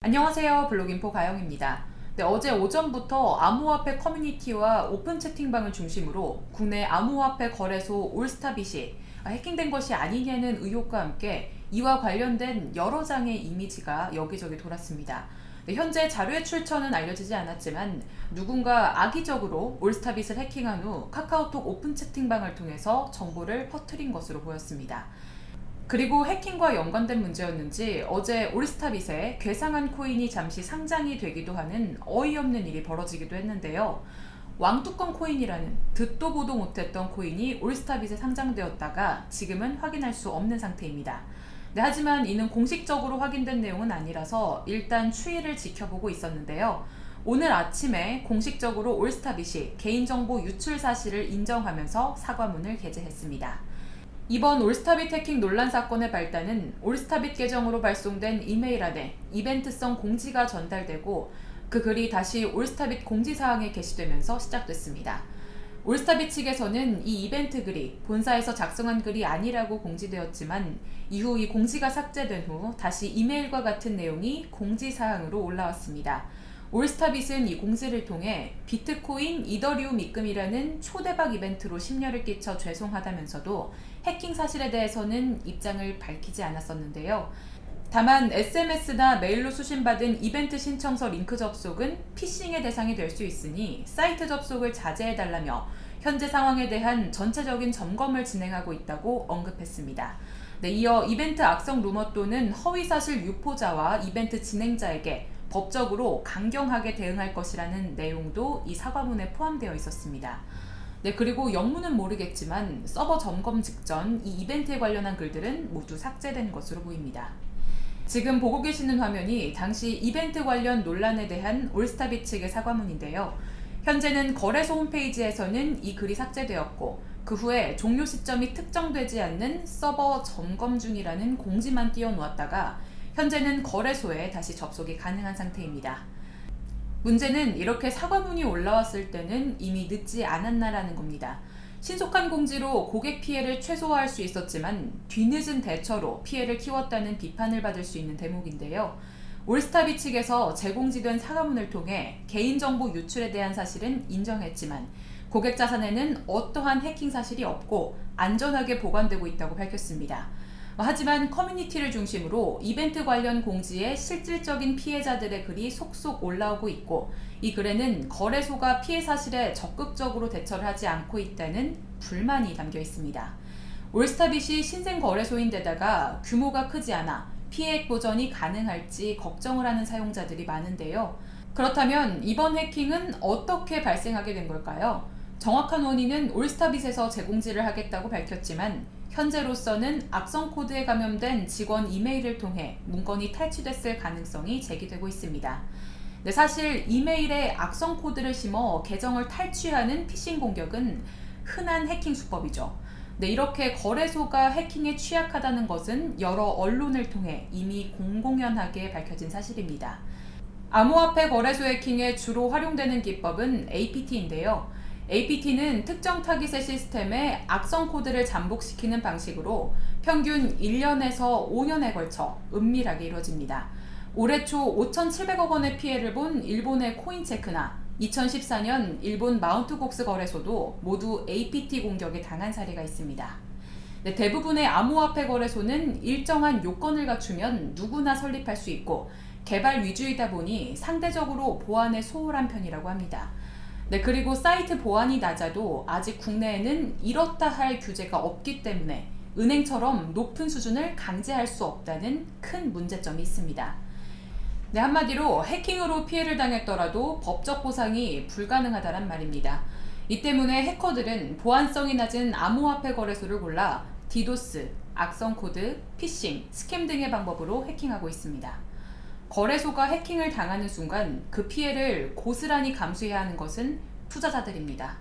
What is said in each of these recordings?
안녕하세요 블록인포 가영입니다. 네, 어제 오전부터 암호화폐 커뮤니티와 오픈 채팅방을 중심으로 국내 암호화폐 거래소 올스타빗이 해킹된 것이 아니냐는 의혹과 함께 이와 관련된 여러 장의 이미지가 여기저기 돌았습니다. 네, 현재 자료의 출처는 알려지지 않았지만 누군가 악의적으로 올스타빗을 해킹한 후 카카오톡 오픈 채팅방을 통해서 정보를 퍼뜨린 것으로 보였습니다. 그리고 해킹과 연관된 문제였는지 어제 올스타빗에 괴상한 코인이 잠시 상장이 되기도 하는 어이없는 일이 벌어지기도 했는데요. 왕뚜껑 코인이라는 듣도 보도 못했던 코인이 올스타빗에 상장되었다가 지금은 확인할 수 없는 상태입니다. 네, 하지만 이는 공식적으로 확인된 내용은 아니라서 일단 추이를 지켜보고 있었는데요. 오늘 아침에 공식적으로 올스타빗이 개인정보 유출 사실을 인정하면서 사과문을 게재했습니다. 이번 올스타빗 해킹 논란 사건의 발단은 올스타빗 계정으로 발송된 이메일 안에 이벤트성 공지가 전달되고 그 글이 다시 올스타빗 공지사항에 게시되면서 시작됐습니다. 올스타빗 측에서는 이 이벤트 글이 본사에서 작성한 글이 아니라고 공지되었지만 이후 이 공지가 삭제된 후 다시 이메일과 같은 내용이 공지사항으로 올라왔습니다. 올스타빗은 이 공지를 통해 비트코인 이더리움 입금이라는 초대박 이벤트로 심려를 끼쳐 죄송하다면서도 해킹 사실에 대해서는 입장을 밝히지 않았었는데요. 다만 SMS나 메일로 수신받은 이벤트 신청서 링크 접속은 피싱의 대상이 될 수 있으니 사이트 접속을 자제해달라며 현재 상황에 대한 전체적인 점검을 진행하고 있다고 언급했습니다. 네, 이어 이벤트 악성 루머 또는 허위사실 유포자와 이벤트 진행자에게 법적으로 강경하게 대응할 것이라는 내용도 이 사과문에 포함되어 있었습니다. 네, 그리고 영문은 모르겠지만 서버 점검 직전 이 이벤트에 관련한 글들은 모두 삭제된 것으로 보입니다. 지금 보고 계시는 화면이 당시 이벤트 관련 논란에 대한 올스타빗 측의 사과문인데요. 현재는 거래소 홈페이지에서는 이 글이 삭제되었고 그 후에 종료 시점이 특정되지 않는 서버 점검 중이라는 공지만 띄워놓았다가 현재는 거래소에 다시 접속이 가능한 상태입니다. 문제는 이렇게 사과문이 올라왔을 때는 이미 늦지 않았나라는 겁니다. 신속한 공지로 고객 피해를 최소화할 수 있었지만 뒤늦은 대처로 피해를 키웠다는 비판을 받을 수 있는 대목인데요. 올스타비 측에서 제공지된 사과문을 통해 개인정보 유출에 대한 사실은 인정했지만 고객 자산에는 어떠한 해킹 사실이 없고 안전하게 보관되고 있다고 밝혔습니다. 하지만 커뮤니티를 중심으로 이벤트 관련 공지에 실질적인 피해자들의 글이 속속 올라오고 있고 이 글에는 거래소가 피해 사실에 적극적으로 대처를 하지 않고 있다는 불만이 담겨 있습니다. 올스타빗이 신생 거래소인데다가 규모가 크지 않아 피해액 보전이 가능할지 걱정을 하는 사용자들이 많은데요. 그렇다면 이번 해킹은 어떻게 발생하게 된 걸까요? 정확한 원인은 올스타빗에서 제공지를 하겠다고 밝혔지만 현재로서는 악성 코드에 감염된 직원 이메일을 통해 문건이 탈취됐을 가능성이 제기되고 있습니다. 네, 사실 이메일에 악성 코드를 심어 계정을 탈취하는 피싱 공격은 흔한 해킹 수법이죠. 네, 이렇게 거래소가 해킹에 취약하다는 것은 여러 언론을 통해 이미 공공연하게 밝혀진 사실입니다. 암호화폐 거래소 해킹에 주로 활용되는 기법은 APT인데요. APT는 특정 타깃의 시스템에 악성 코드를 잠복시키는 방식으로 평균 1년에서 5년에 걸쳐 은밀하게 이루어집니다. 올해 초 5,700억 원의 피해를 본 일본의 코인체크나 2014년 일본 마운트곡스 거래소도 모두 APT 공격에 당한 사례가 있습니다. 네, 대부분의 암호화폐 거래소는 일정한 요건을 갖추면 누구나 설립할 수 있고 개발 위주이다 보니 상대적으로 보안에 소홀한 편이라고 합니다. 네, 그리고 사이트 보안이 낮아도 아직 국내에는 이렇다 할 규제가 없기 때문에 은행처럼 높은 수준을 강제할 수 없다는 큰 문제점이 있습니다. 네, 한마디로 해킹으로 피해를 당했더라도 법적 보상이 불가능하다는 말입니다. 이 때문에 해커들은 보안성이 낮은 암호화폐 거래소를 골라 디도스, 악성 코드, 피싱, scam 등의 방법으로 해킹하고 있습니다. 거래소가 해킹을 당하는 순간 그 피해를 고스란히 감수해야 하는 것은 투자자들입니다.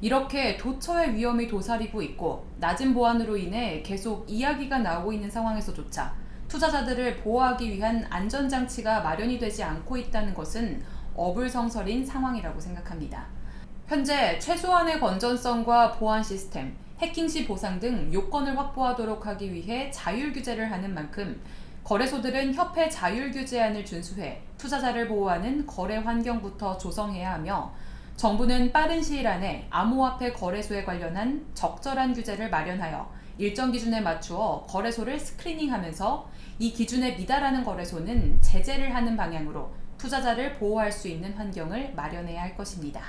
이렇게 도처의 위험이 도사리고 있고 낮은 보안으로 인해 계속 이야기가 나오고 있는 상황에서조차 투자자들을 보호하기 위한 안전장치가 마련이 되지 않고 있다는 것은 어불성설인 상황이라고 생각합니다. 현재 최소한의 건전성과 보안 시스템, 해킹 시 보상 등 요건을 확보하도록 하기 위해 자율 규제를 하는 만큼 거래소들은 협회 자율 규제안을 준수해 투자자를 보호하는 거래 환경부터 조성해야 하며 정부는 빠른 시일 안에 암호화폐 거래소에 관련한 적절한 규제를 마련하여 일정 기준에 맞추어 거래소를 스크리닝하면서 이 기준에 미달하는 거래소는 제재를 하는 방향으로 투자자를 보호할 수 있는 환경을 마련해야 할 것입니다.